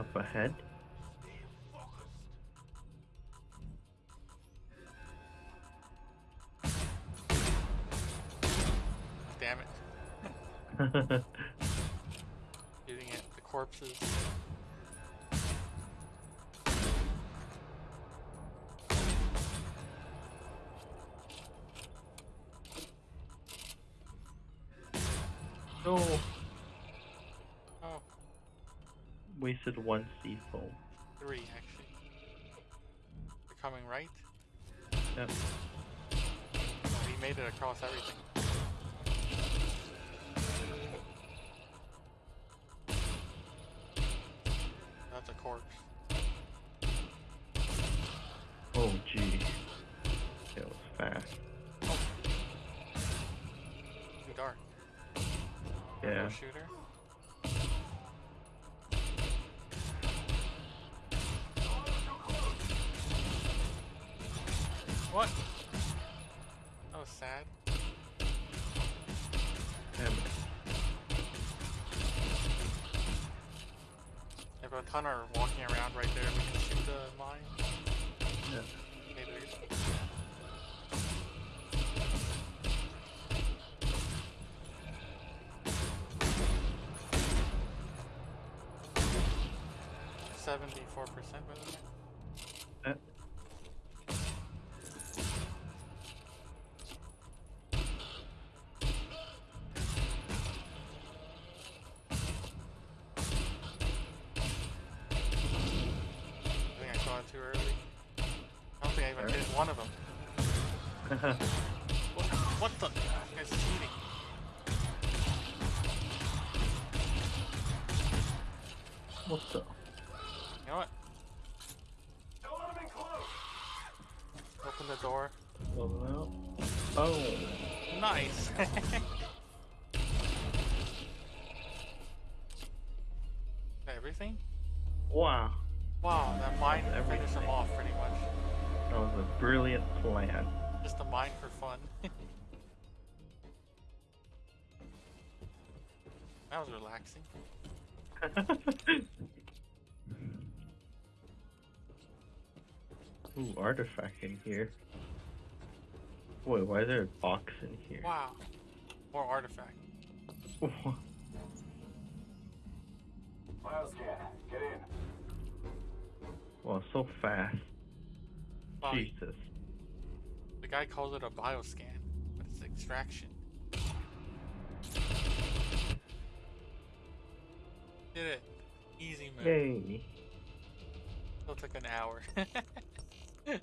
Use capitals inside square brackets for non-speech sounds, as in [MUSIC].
up ahead. Damn it. [LAUGHS] Shooting at the corpses. no, Oh, wasted one C foam. three actually. They're coming right. Yep. He made it across everything. That's a corpse. Oh gee, it was fast. Oh. Too dark. Yeah. No shooter. What? That was sad. Damn it. If a ton are walking around right there, we can shoot the mine. Yeah. Maybe there's Seventy-four percent by the way. I think I saw it too early. I don't think I even hit one of them. What, [LAUGHS] what the? This guy's cheating. what the? You know what? Open the door. Oh. Oh. Nice. [LAUGHS] Everything? Wow. Wow, that mine That's finished them off pretty much. That was a brilliant plan. Just a mine for fun. [LAUGHS] that was relaxing. [LAUGHS] Ooh, artifact in here. Wait, why is there a box in here? Wow. More artifact. [LAUGHS] Bioscan, get in. So fast. Jesus. the guy calls it a bioscan, but it's extraction. Did it. Easy move. Yay. Still took an hour. [LAUGHS]